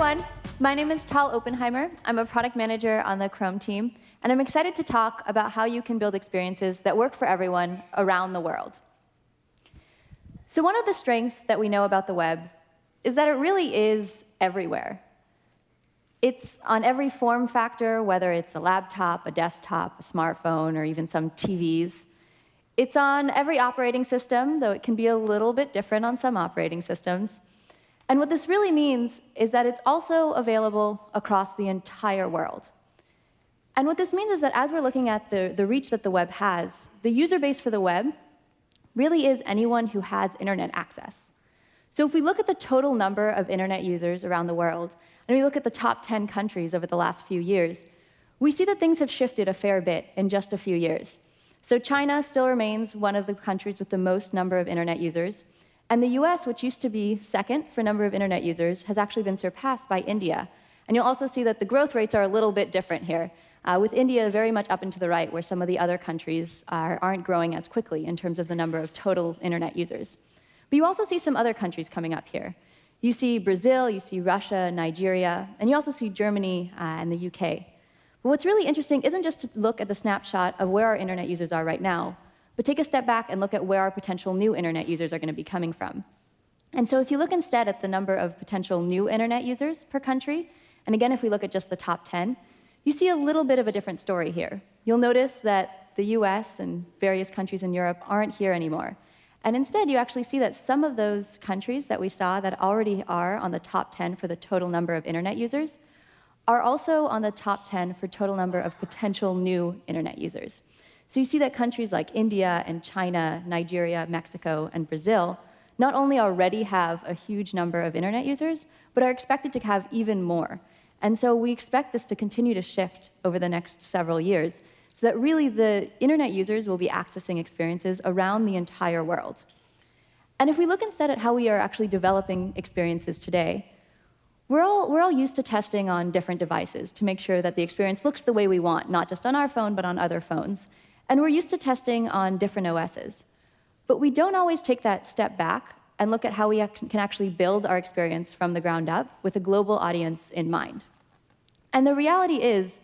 everyone. My name is Tal Oppenheimer. I'm a product manager on the Chrome team, and I'm excited to talk about how you can build experiences that work for everyone around the world. So one of the strengths that we know about the web is that it really is everywhere. It's on every form factor, whether it's a laptop, a desktop, a smartphone, or even some TVs. It's on every operating system, though it can be a little bit different on some operating systems. And what this really means is that it's also available across the entire world. And what this means is that as we're looking at the, the reach that the web has, the user base for the web really is anyone who has internet access. So if we look at the total number of internet users around the world, and we look at the top 10 countries over the last few years, we see that things have shifted a fair bit in just a few years. So China still remains one of the countries with the most number of internet users, and the US, which used to be second for number of internet users, has actually been surpassed by India. And you'll also see that the growth rates are a little bit different here, uh, with India very much up and to the right, where some of the other countries are, aren't growing as quickly in terms of the number of total internet users. But you also see some other countries coming up here. You see Brazil, you see Russia, Nigeria, and you also see Germany uh, and the UK. But what's really interesting isn't just to look at the snapshot of where our internet users are right now, but take a step back and look at where our potential new internet users are going to be coming from. And so if you look instead at the number of potential new internet users per country, and again, if we look at just the top 10, you see a little bit of a different story here. You'll notice that the US and various countries in Europe aren't here anymore. And instead, you actually see that some of those countries that we saw that already are on the top 10 for the total number of internet users are also on the top 10 for total number of potential new internet users. So you see that countries like India and China, Nigeria, Mexico, and Brazil not only already have a huge number of internet users, but are expected to have even more. And so we expect this to continue to shift over the next several years, so that really the internet users will be accessing experiences around the entire world. And if we look instead at how we are actually developing experiences today, we're all, we're all used to testing on different devices to make sure that the experience looks the way we want, not just on our phone, but on other phones. And we're used to testing on different OSs. But we don't always take that step back and look at how we can actually build our experience from the ground up with a global audience in mind. And the reality is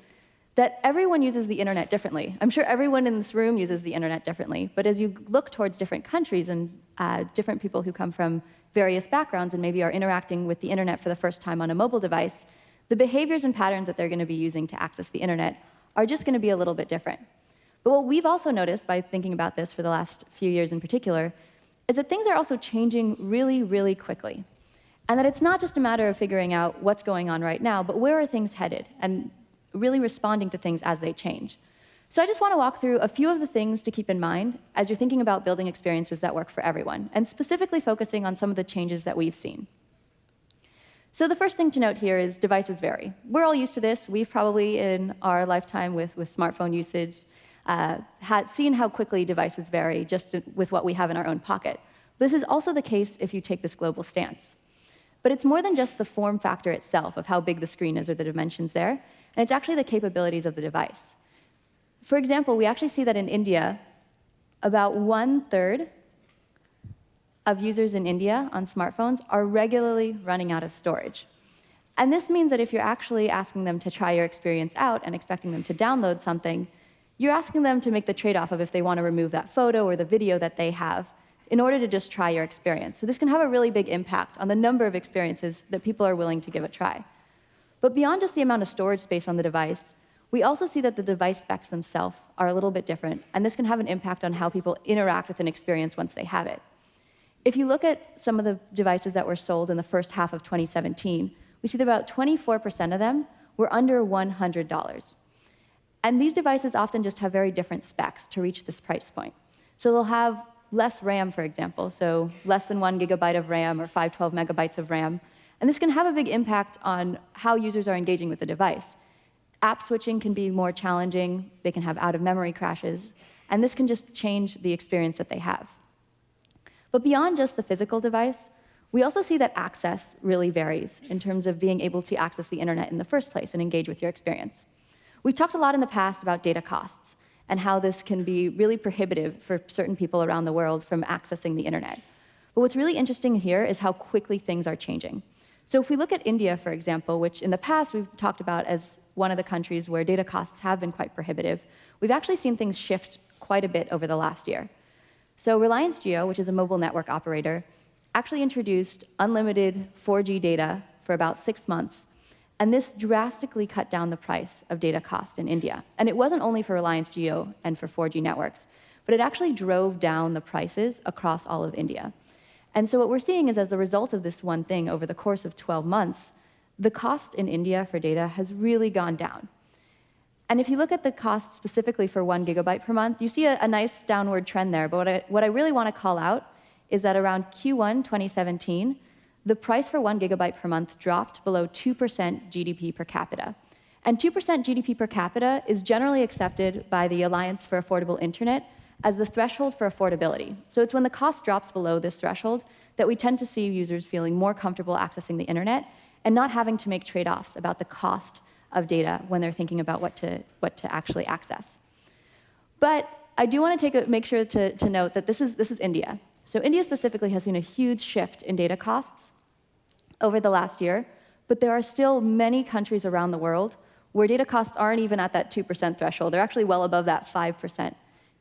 that everyone uses the internet differently. I'm sure everyone in this room uses the internet differently, but as you look towards different countries and uh, different people who come from various backgrounds and maybe are interacting with the internet for the first time on a mobile device, the behaviors and patterns that they're going to be using to access the internet are just going to be a little bit different. But what we've also noticed by thinking about this for the last few years in particular is that things are also changing really, really quickly. And that it's not just a matter of figuring out what's going on right now, but where are things headed, and really responding to things as they change. So I just want to walk through a few of the things to keep in mind as you're thinking about building experiences that work for everyone, and specifically focusing on some of the changes that we've seen. So the first thing to note here is devices vary. We're all used to this. We've probably, in our lifetime with, with smartphone usage, uh, had seen how quickly devices vary just with what we have in our own pocket. This is also the case if you take this global stance. But it's more than just the form factor itself of how big the screen is or the dimensions there, and it's actually the capabilities of the device. For example, we actually see that in India, about one-third of users in India on smartphones are regularly running out of storage. And this means that if you're actually asking them to try your experience out and expecting them to download something, you're asking them to make the trade-off of if they want to remove that photo or the video that they have in order to just try your experience. So this can have a really big impact on the number of experiences that people are willing to give a try. But beyond just the amount of storage space on the device, we also see that the device specs themselves are a little bit different, and this can have an impact on how people interact with an experience once they have it. If you look at some of the devices that were sold in the first half of 2017, we see that about 24% of them were under $100. And these devices often just have very different specs to reach this price point. So they'll have less RAM, for example, so less than one gigabyte of RAM or 512 megabytes of RAM. And this can have a big impact on how users are engaging with the device. App switching can be more challenging. They can have out-of-memory crashes. And this can just change the experience that they have. But beyond just the physical device, we also see that access really varies in terms of being able to access the internet in the first place and engage with your experience. We've talked a lot in the past about data costs and how this can be really prohibitive for certain people around the world from accessing the internet. But what's really interesting here is how quickly things are changing. So if we look at India, for example, which in the past we've talked about as one of the countries where data costs have been quite prohibitive, we've actually seen things shift quite a bit over the last year. So Reliance Jio, which is a mobile network operator, actually introduced unlimited 4G data for about six months, and this drastically cut down the price of data cost in India. And it wasn't only for Reliance Jio and for 4G networks, but it actually drove down the prices across all of India. And so what we're seeing is as a result of this one thing over the course of 12 months, the cost in India for data has really gone down. And if you look at the cost specifically for one gigabyte per month, you see a, a nice downward trend there. But what I, what I really want to call out is that around Q1 2017, the price for one gigabyte per month dropped below 2% GDP per capita. And 2% GDP per capita is generally accepted by the Alliance for Affordable Internet as the threshold for affordability. So it's when the cost drops below this threshold that we tend to see users feeling more comfortable accessing the internet and not having to make trade-offs about the cost of data when they're thinking about what to, what to actually access. But I do want to take a, make sure to, to note that this is, this is India. So India specifically has seen a huge shift in data costs over the last year, but there are still many countries around the world where data costs aren't even at that 2% threshold. They're actually well above that 5%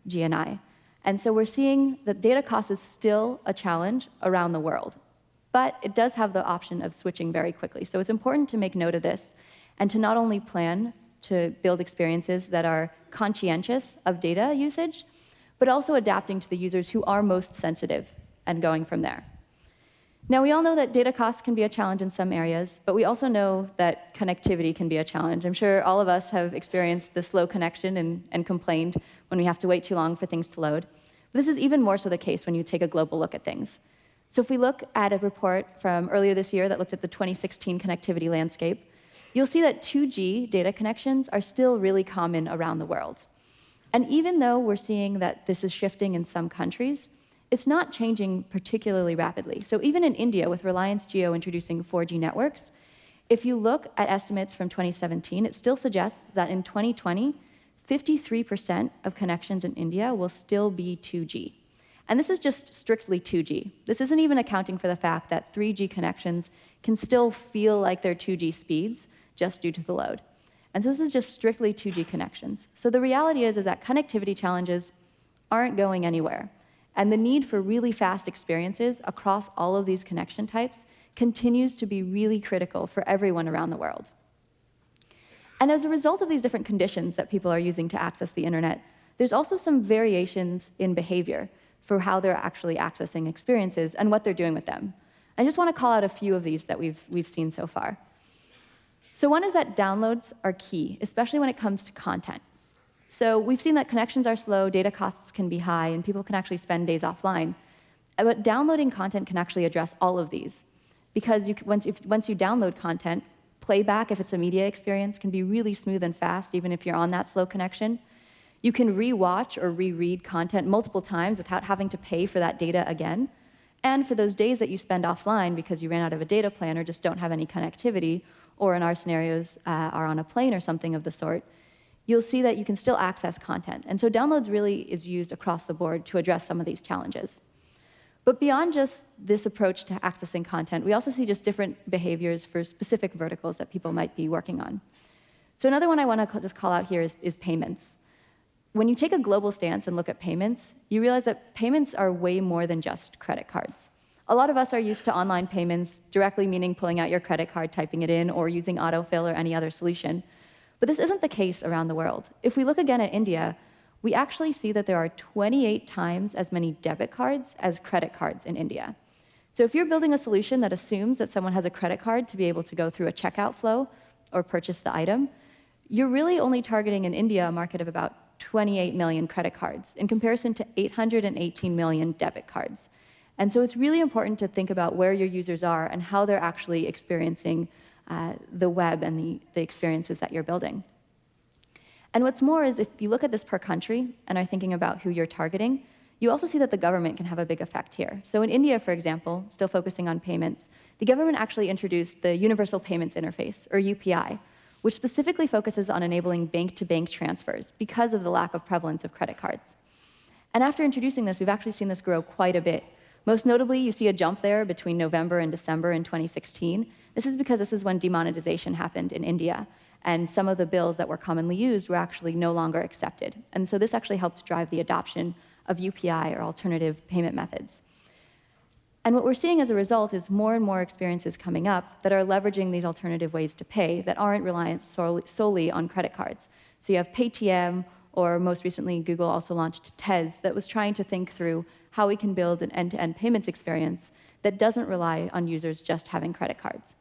GNI. And so we're seeing that data cost is still a challenge around the world, but it does have the option of switching very quickly. So it's important to make note of this and to not only plan to build experiences that are conscientious of data usage, but also adapting to the users who are most sensitive and going from there. Now, we all know that data costs can be a challenge in some areas, but we also know that connectivity can be a challenge. I'm sure all of us have experienced the slow connection and, and complained when we have to wait too long for things to load. But this is even more so the case when you take a global look at things. So if we look at a report from earlier this year that looked at the 2016 connectivity landscape, you'll see that 2G data connections are still really common around the world. And even though we're seeing that this is shifting in some countries, it's not changing particularly rapidly. So even in India, with Reliance Jio introducing 4G networks, if you look at estimates from 2017, it still suggests that in 2020, 53% of connections in India will still be 2G. And this is just strictly 2G. This isn't even accounting for the fact that 3G connections can still feel like they're 2G speeds just due to the load. And so this is just strictly 2G connections. So the reality is, is that connectivity challenges aren't going anywhere. And the need for really fast experiences across all of these connection types continues to be really critical for everyone around the world. And as a result of these different conditions that people are using to access the internet, there's also some variations in behavior for how they're actually accessing experiences and what they're doing with them. I just want to call out a few of these that we've, we've seen so far. So one is that downloads are key, especially when it comes to content. So we've seen that connections are slow, data costs can be high, and people can actually spend days offline. But downloading content can actually address all of these. Because you, once, if, once you download content, playback, if it's a media experience, can be really smooth and fast, even if you're on that slow connection. You can rewatch or reread content multiple times without having to pay for that data again. And for those days that you spend offline because you ran out of a data plan or just don't have any connectivity, or in our scenarios uh, are on a plane or something of the sort, you'll see that you can still access content. And so downloads really is used across the board to address some of these challenges. But beyond just this approach to accessing content, we also see just different behaviors for specific verticals that people might be working on. So another one I want to just call out here is, is payments. When you take a global stance and look at payments, you realize that payments are way more than just credit cards. A lot of us are used to online payments, directly meaning pulling out your credit card, typing it in, or using autofill or any other solution. But this isn't the case around the world. If we look again at India, we actually see that there are 28 times as many debit cards as credit cards in India. So if you're building a solution that assumes that someone has a credit card to be able to go through a checkout flow or purchase the item, you're really only targeting in India a market of about 28 million credit cards in comparison to 818 million debit cards. And so it's really important to think about where your users are and how they're actually experiencing uh, the web and the, the experiences that you're building. And what's more is if you look at this per country and are thinking about who you're targeting, you also see that the government can have a big effect here. So in India, for example, still focusing on payments, the government actually introduced the Universal Payments Interface, or UPI, which specifically focuses on enabling bank-to-bank -bank transfers because of the lack of prevalence of credit cards. And after introducing this, we've actually seen this grow quite a bit Most notably, you see a jump there between November and December in 2016. This is because this is when demonetization happened in India, and some of the bills that were commonly used were actually no longer accepted. And so this actually helped drive the adoption of UPI or alternative payment methods. And what we're seeing as a result is more and more experiences coming up that are leveraging these alternative ways to pay that aren't reliant solely on credit cards. So you have Paytm, or most recently, Google also launched Tez that was trying to think through how we can build an end-to-end -end payments experience that doesn't rely on users just having credit cards.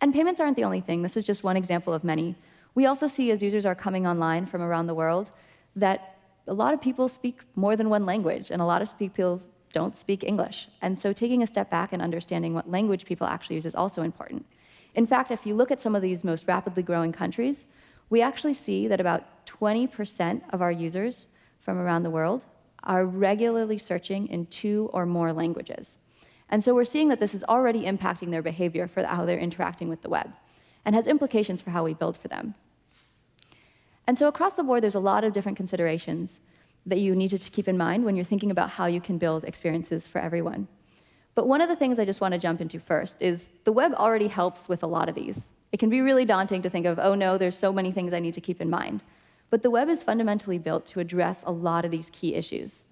And payments aren't the only thing. This is just one example of many. We also see as users are coming online from around the world that a lot of people speak more than one language, and a lot of people don't speak English. And so taking a step back and understanding what language people actually use is also important. In fact, if you look at some of these most rapidly growing countries, we actually see that about 20% of our users from around the world are regularly searching in two or more languages. And so we're seeing that this is already impacting their behavior for how they're interacting with the web and has implications for how we build for them. And so across the board, there's a lot of different considerations that you need to keep in mind when you're thinking about how you can build experiences for everyone. But one of the things I just want to jump into first is the web already helps with a lot of these. It can be really daunting to think of, oh no, there's so many things I need to keep in mind. But the web is fundamentally built to address a lot of these key issues.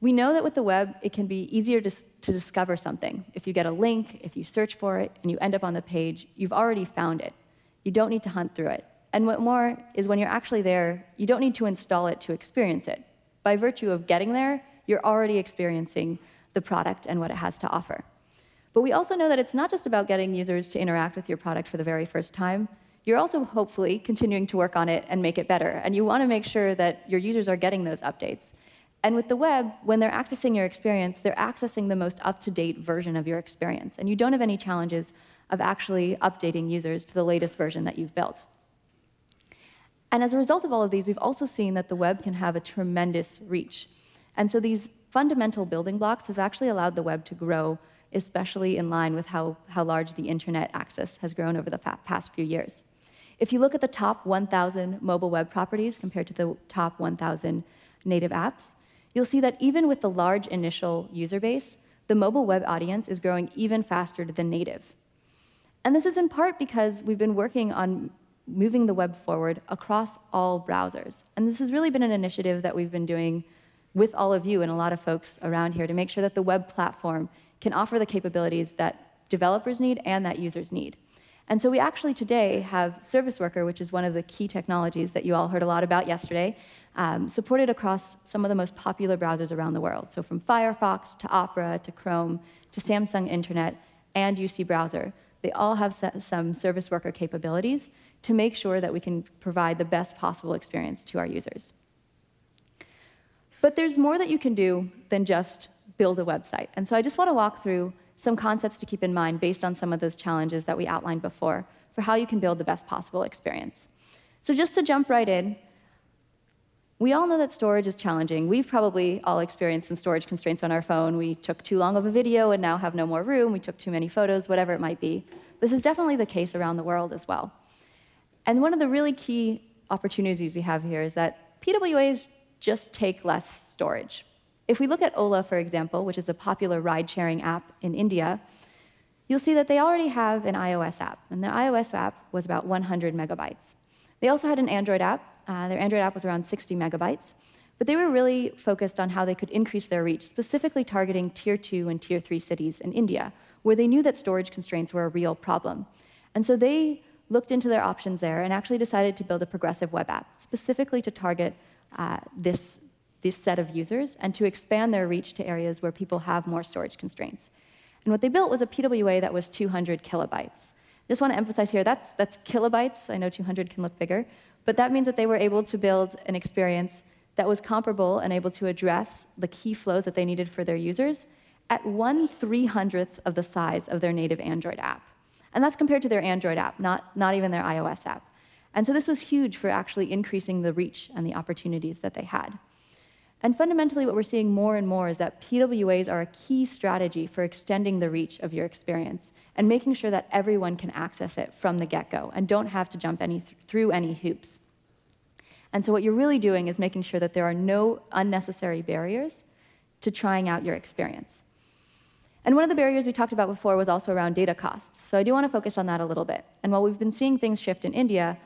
We know that with the web, it can be easier to, to discover something. If you get a link, if you search for it, and you end up on the page, you've already found it. You don't need to hunt through it. And what more is when you're actually there, you don't need to install it to experience it. By virtue of getting there, you're already experiencing the product and what it has to offer. But we also know that it's not just about getting users to interact with your product for the very first time. You're also hopefully continuing to work on it and make it better. And you want to make sure that your users are getting those updates. And with the web, when they're accessing your experience, they're accessing the most up-to-date version of your experience. And you don't have any challenges of actually updating users to the latest version that you've built. And as a result of all of these, we've also seen that the web can have a tremendous reach. And so these fundamental building blocks have actually allowed the web to grow, especially in line with how, how large the internet access has grown over the past few years. If you look at the top 1,000 mobile web properties compared to the top 1,000 native apps, you'll see that even with the large initial user base, the mobile web audience is growing even faster than native. And this is in part because we've been working on moving the web forward across all browsers. And this has really been an initiative that we've been doing with all of you and a lot of folks around here to make sure that the web platform can offer the capabilities that developers need and that users need. And so we actually today have Service Worker, which is one of the key technologies that you all heard a lot about yesterday, um, supported across some of the most popular browsers around the world. So from Firefox to Opera to Chrome to Samsung Internet and UC Browser, they all have some Service Worker capabilities to make sure that we can provide the best possible experience to our users. But there's more that you can do than just build a website. And so I just want to walk through some concepts to keep in mind based on some of those challenges that we outlined before for how you can build the best possible experience. So just to jump right in, we all know that storage is challenging. We've probably all experienced some storage constraints on our phone. We took too long of a video and now have no more room. We took too many photos, whatever it might be. This is definitely the case around the world as well. And one of the really key opportunities we have here is that PWAs just take less storage. If we look at Ola, for example, which is a popular ride-sharing app in India, you'll see that they already have an iOS app, and the iOS app was about 100 megabytes. They also had an Android app. Uh, their Android app was around 60 megabytes, but they were really focused on how they could increase their reach, specifically targeting tier two and tier three cities in India, where they knew that storage constraints were a real problem. And so they looked into their options there and actually decided to build a progressive web app, specifically to target uh, this, this set of users and to expand their reach to areas where people have more storage constraints. And what they built was a PWA that was 200 kilobytes. Just want to emphasize here, that's, that's kilobytes. I know 200 can look bigger. But that means that they were able to build an experience that was comparable and able to address the key flows that they needed for their users at one 300th of the size of their native Android app. And that's compared to their Android app, not, not even their iOS app. And so this was huge for actually increasing the reach and the opportunities that they had. And fundamentally, what we're seeing more and more is that PWAs are a key strategy for extending the reach of your experience and making sure that everyone can access it from the get-go and don't have to jump any th through any hoops. And so what you're really doing is making sure that there are no unnecessary barriers to trying out your experience. And one of the barriers we talked about before was also around data costs. So I do want to focus on that a little bit. And while we've been seeing things shift in India,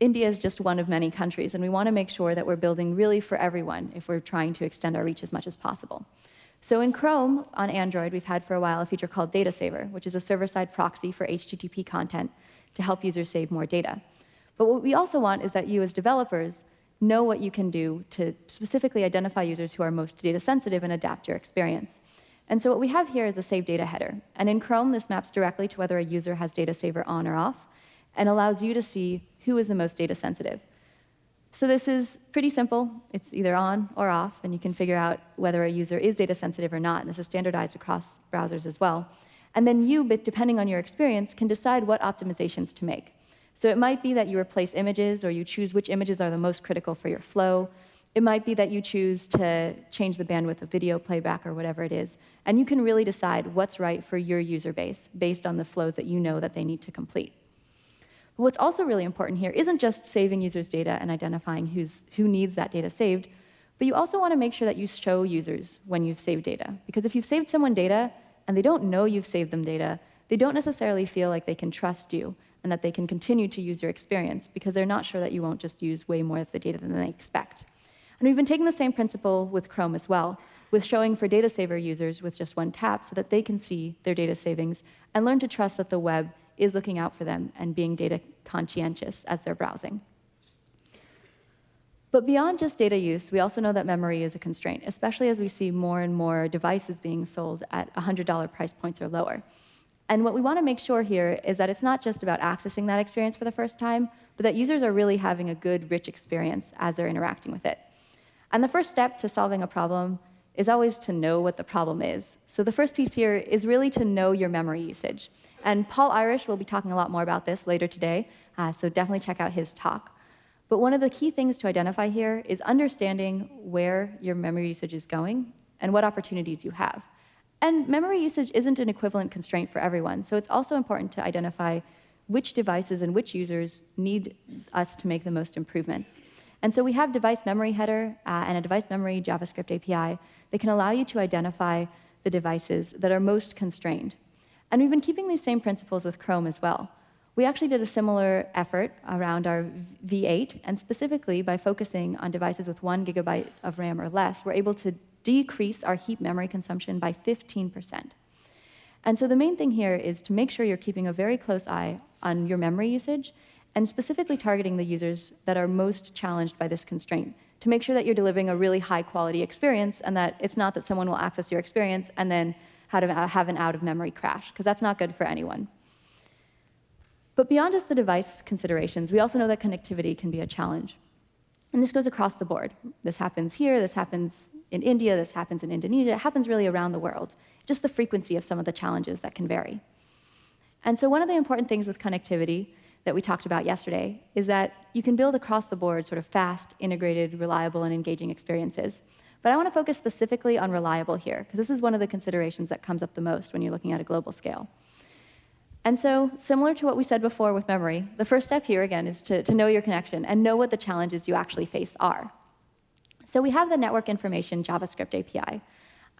India is just one of many countries, and we want to make sure that we're building really for everyone if we're trying to extend our reach as much as possible. So in Chrome on Android, we've had for a while a feature called Data Saver, which is a server-side proxy for HTTP content to help users save more data. But what we also want is that you as developers know what you can do to specifically identify users who are most data sensitive and adapt your experience. And so what we have here is a save data header. And in Chrome, this maps directly to whether a user has data saver on or off and allows you to see who is the most data sensitive. So this is pretty simple. It's either on or off, and you can figure out whether a user is data sensitive or not. And this is standardized across browsers as well. And then you, depending on your experience, can decide what optimizations to make. So it might be that you replace images or you choose which images are the most critical for your flow. It might be that you choose to change the bandwidth of video playback or whatever it is. And you can really decide what's right for your user base based on the flows that you know that they need to complete. But what's also really important here isn't just saving users' data and identifying who's, who needs that data saved, but you also want to make sure that you show users when you've saved data. Because if you've saved someone data and they don't know you've saved them data, they don't necessarily feel like they can trust you and that they can continue to use your experience because they're not sure that you won't just use way more of the data than they expect. And we've been taking the same principle with Chrome as well, with showing for data saver users with just one tap so that they can see their data savings and learn to trust that the web is looking out for them and being data conscientious as they're browsing. But beyond just data use, we also know that memory is a constraint, especially as we see more and more devices being sold at $100 price points or lower. And what we want to make sure here is that it's not just about accessing that experience for the first time, but that users are really having a good, rich experience as they're interacting with it. And the first step to solving a problem is always to know what the problem is. So the first piece here is really to know your memory usage. And Paul Irish will be talking a lot more about this later today, uh, so definitely check out his talk. But one of the key things to identify here is understanding where your memory usage is going and what opportunities you have. And memory usage isn't an equivalent constraint for everyone, so it's also important to identify which devices and which users need us to make the most improvements. And so we have device memory header uh, and a device memory JavaScript API that can allow you to identify the devices that are most constrained. And we've been keeping these same principles with Chrome as well. We actually did a similar effort around our V8, and specifically by focusing on devices with one gigabyte of RAM or less, we're able to decrease our heap memory consumption by 15%. And so the main thing here is to make sure you're keeping a very close eye on your memory usage and specifically targeting the users that are most challenged by this constraint to make sure that you're delivering a really high quality experience and that it's not that someone will access your experience and then have an out of memory crash, because that's not good for anyone. But beyond just the device considerations, we also know that connectivity can be a challenge. And this goes across the board. This happens here, this happens in India, this happens in Indonesia, it happens really around the world. Just the frequency of some of the challenges that can vary. And so one of the important things with connectivity that we talked about yesterday is that you can build across the board sort of fast, integrated, reliable, and engaging experiences. But I want to focus specifically on reliable here, because this is one of the considerations that comes up the most when you're looking at a global scale. And so, similar to what we said before with memory, the first step here, again, is to, to know your connection and know what the challenges you actually face are. So we have the network information JavaScript API.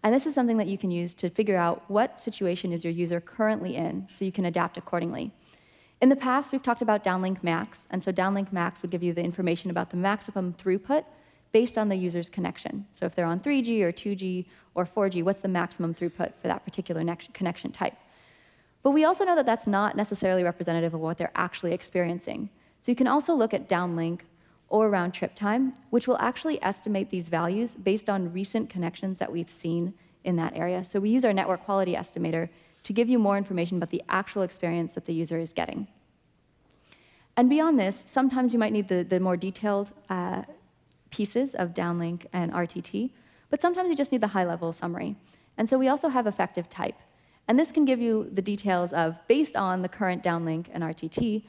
And this is something that you can use to figure out what situation is your user currently in so you can adapt accordingly. In the past, we've talked about downlink max, and so downlink max would give you the information about the maximum throughput based on the user's connection. So if they're on 3G or 2G or 4G, what's the maximum throughput for that particular connection type? But we also know that that's not necessarily representative of what they're actually experiencing. So you can also look at downlink or round trip time, which will actually estimate these values based on recent connections that we've seen in that area. So we use our network quality estimator to give you more information about the actual experience that the user is getting. And beyond this, sometimes you might need the, the more detailed uh, pieces of downlink and RTT, but sometimes you just need the high-level summary. And so we also have effective type. And this can give you the details of, based on the current downlink and RTT,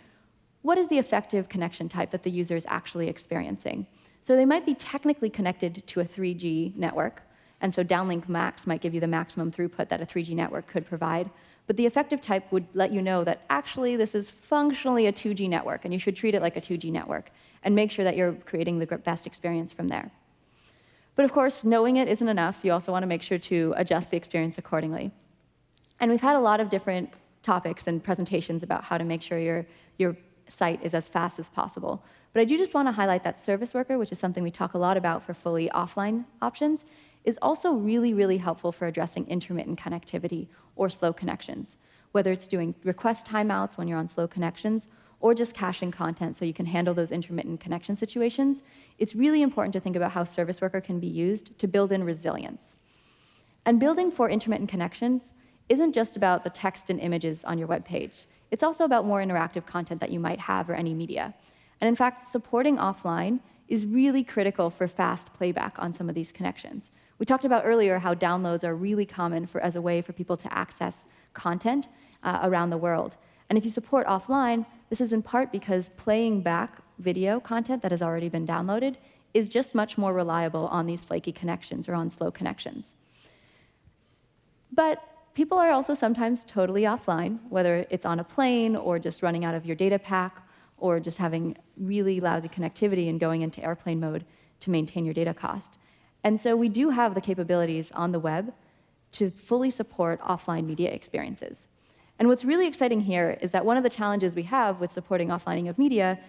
what is the effective connection type that the user is actually experiencing? So they might be technically connected to a 3G network, and so downlink max might give you the maximum throughput that a 3G network could provide. But the effective type would let you know that actually this is functionally a 2G network, and you should treat it like a 2G network and make sure that you're creating the best experience from there. But of course, knowing it isn't enough. You also want to make sure to adjust the experience accordingly. And we've had a lot of different topics and presentations about how to make sure your, your site is as fast as possible. But I do just want to highlight that service worker, which is something we talk a lot about for fully offline options, is also really, really helpful for addressing intermittent connectivity or slow connections, whether it's doing request timeouts when you're on slow connections or just caching content so you can handle those intermittent connection situations, it's really important to think about how Service Worker can be used to build in resilience. And building for intermittent connections isn't just about the text and images on your web page. It's also about more interactive content that you might have or any media. And in fact, supporting offline is really critical for fast playback on some of these connections. We talked about earlier how downloads are really common for, as a way for people to access content uh, around the world. And if you support offline, this is in part because playing back video content that has already been downloaded is just much more reliable on these flaky connections or on slow connections. But people are also sometimes totally offline, whether it's on a plane or just running out of your data pack or just having really lousy connectivity and going into airplane mode to maintain your data cost. And so we do have the capabilities on the web to fully support offline media experiences. And what's really exciting here is that one of the challenges we have with supporting offlining of media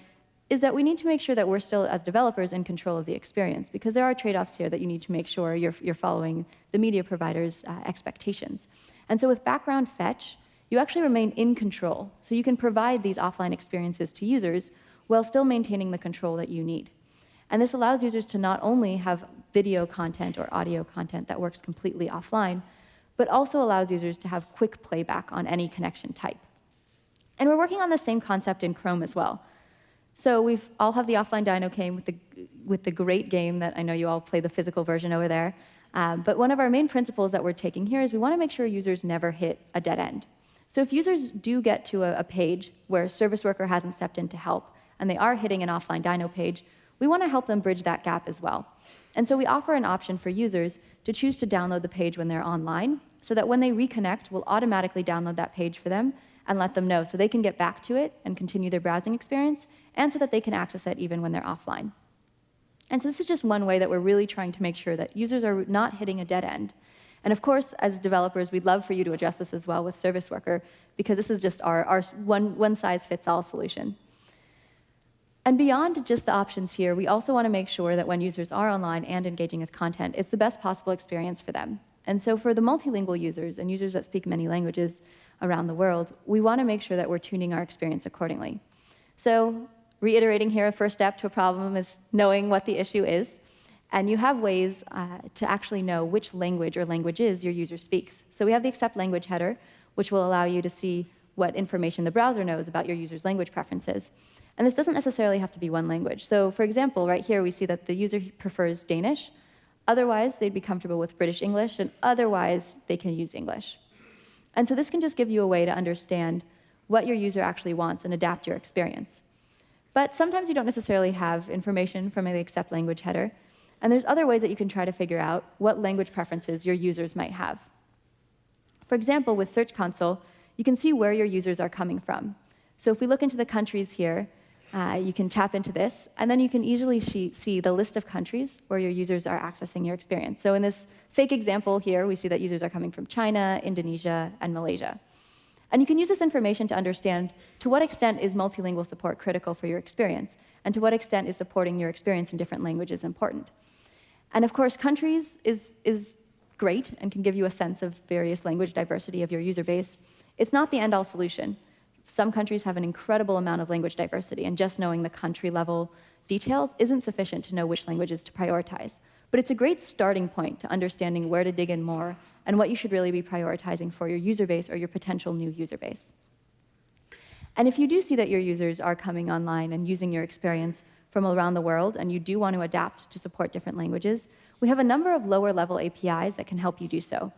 is that we need to make sure that we're still, as developers, in control of the experience, because there are trade-offs here that you need to make sure you're, you're following the media provider's uh, expectations. And so with background fetch, you actually remain in control. So you can provide these offline experiences to users while still maintaining the control that you need. And this allows users to not only have video content or audio content that works completely offline, but also allows users to have quick playback on any connection type. And we're working on the same concept in Chrome as well. So we all have the offline Dino game with the, with the great game that I know you all play the physical version over there. Um, but one of our main principles that we're taking here is we want to make sure users never hit a dead end. So if users do get to a, a page where a service worker hasn't stepped in to help, and they are hitting an offline Dino page, we want to help them bridge that gap as well. And so we offer an option for users to choose to download the page when they're online, so that when they reconnect, we'll automatically download that page for them and let them know so they can get back to it and continue their browsing experience, and so that they can access it even when they're offline. And so this is just one way that we're really trying to make sure that users are not hitting a dead end. And of course, as developers, we'd love for you to address this as well with Service Worker, because this is just our, our one, one size fits all solution. And beyond just the options here, we also want to make sure that when users are online and engaging with content, it's the best possible experience for them. And so for the multilingual users and users that speak many languages around the world, we want to make sure that we're tuning our experience accordingly. So reiterating here, a first step to a problem is knowing what the issue is. And you have ways uh, to actually know which language or languages your user speaks. So we have the accept language header, which will allow you to see what information the browser knows about your user's language preferences. And this doesn't necessarily have to be one language. So for example, right here we see that the user prefers Danish. Otherwise, they'd be comfortable with British English, and otherwise, they can use English. And so this can just give you a way to understand what your user actually wants and adapt your experience. But sometimes you don't necessarily have information from the accept language header, and there's other ways that you can try to figure out what language preferences your users might have. For example, with Search Console, you can see where your users are coming from. So if we look into the countries here, uh, you can tap into this, and then you can easily see the list of countries where your users are accessing your experience. So in this fake example here, we see that users are coming from China, Indonesia, and Malaysia. And you can use this information to understand to what extent is multilingual support critical for your experience, and to what extent is supporting your experience in different languages important. And of course, countries is, is great and can give you a sense of various language diversity of your user base. It's not the end-all solution. Some countries have an incredible amount of language diversity, and just knowing the country level details isn't sufficient to know which languages to prioritize. But it's a great starting point to understanding where to dig in more and what you should really be prioritizing for your user base or your potential new user base. And if you do see that your users are coming online and using your experience from around the world, and you do want to adapt to support different languages, we have a number of lower level APIs that can help you do so.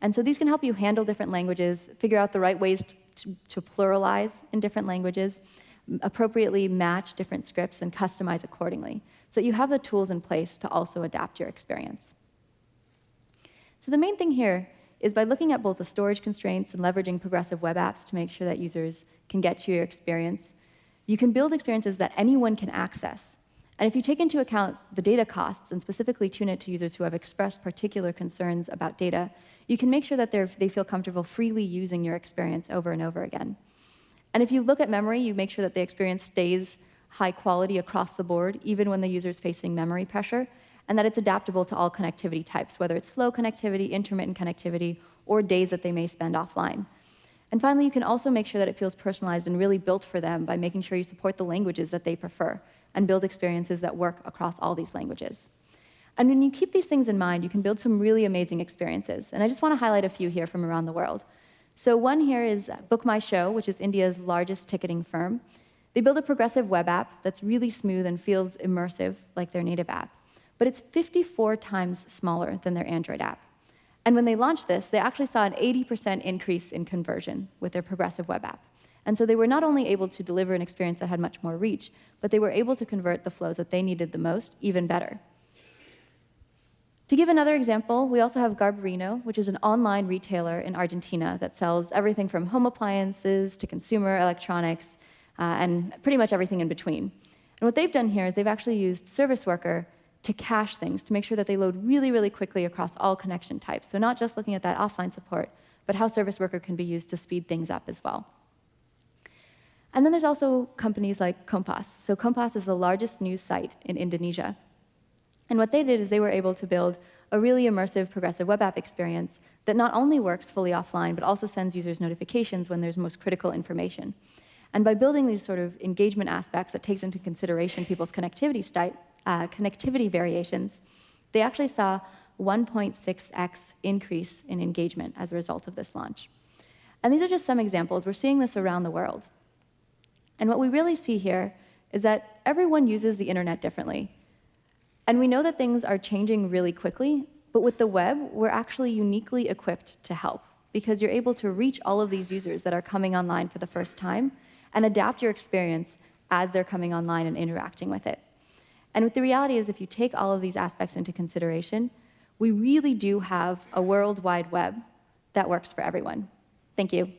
And so these can help you handle different languages, figure out the right ways to, pluralize in different languages, appropriately match different scripts, and customize accordingly. So you have the tools in place to also adapt your experience. So the main thing here is by looking at both the storage constraints and leveraging progressive web apps to make sure that users can get to your experience, you can build experiences that anyone can access. And if you take into account the data costs and specifically tune it to users who have expressed particular concerns about data, you can make sure that they feel comfortable freely using your experience over and over again. And if you look at memory, you make sure that the experience stays high quality across the board, even when the user is facing memory pressure, and that it's adaptable to all connectivity types, whether it's slow connectivity, intermittent connectivity, or days that they may spend offline. And finally, you can also make sure that it feels personalized and really built for them by making sure you support the languages that they prefer and build experiences that work across all these languages. And when you keep these things in mind, you can build some really amazing experiences. And I just want to highlight a few here from around the world. So one here is Book My Show, which is India's largest ticketing firm. They build a progressive web app that's really smooth and feels immersive like their native app. But it's 54 times smaller than their Android app. And when they launched this, they actually saw an 80% increase in conversion with their progressive web app. And so they were not only able to deliver an experience that had much more reach, but they were able to convert the flows that they needed the most even better. To give another example, we also have Garbarino, which is an online retailer in Argentina that sells everything from home appliances to consumer electronics uh, and pretty much everything in between. And what they've done here is they've actually used Service Worker to cache things, to make sure that they load really, really quickly across all connection types. So not just looking at that offline support, but how Service Worker can be used to speed things up as well. And then there's also companies like Kompas. So Kompas is the largest news site in Indonesia. And what they did is they were able to build a really immersive progressive web app experience that not only works fully offline, but also sends users notifications when there's most critical information. And by building these sort of engagement aspects that takes into consideration people's connectivity uh, connectivity variations, they actually saw 1.6x increase in engagement as a result of this launch. And these are just some examples. We're seeing this around the world. And what we really see here is that everyone uses the internet differently. And we know that things are changing really quickly, but with the web, we're actually uniquely equipped to help because you're able to reach all of these users that are coming online for the first time and adapt your experience as they're coming online and interacting with it. And the reality is, if you take all of these aspects into consideration, we really do have a world wide web that works for everyone. Thank you.